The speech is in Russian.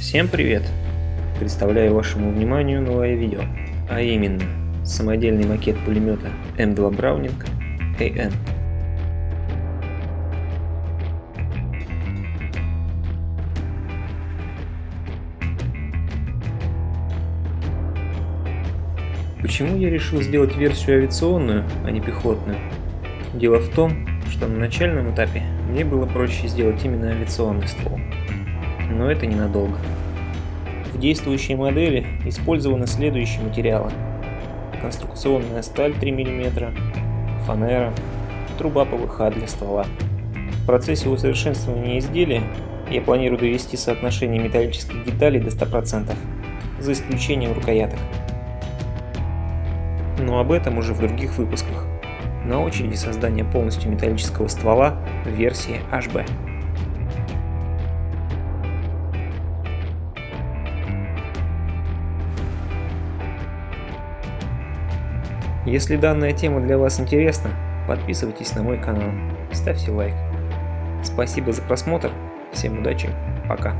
Всем привет! Представляю вашему вниманию новое видео, а именно самодельный макет пулемета М2 Браунинг AN. Почему я решил сделать версию авиационную, а не пехотную? Дело в том, что на начальном этапе мне было проще сделать именно авиационный ствол. Но это ненадолго. В действующей модели использованы следующие материалы. Конструкционная сталь 3 мм, фанера, труба ПВХ для ствола. В процессе усовершенствования изделия я планирую довести соотношение металлических деталей до 100%, за исключением рукояток. Но об этом уже в других выпусках. На очереди создание полностью металлического ствола в версии HB. Если данная тема для вас интересна, подписывайтесь на мой канал, ставьте лайк. Спасибо за просмотр, всем удачи, пока.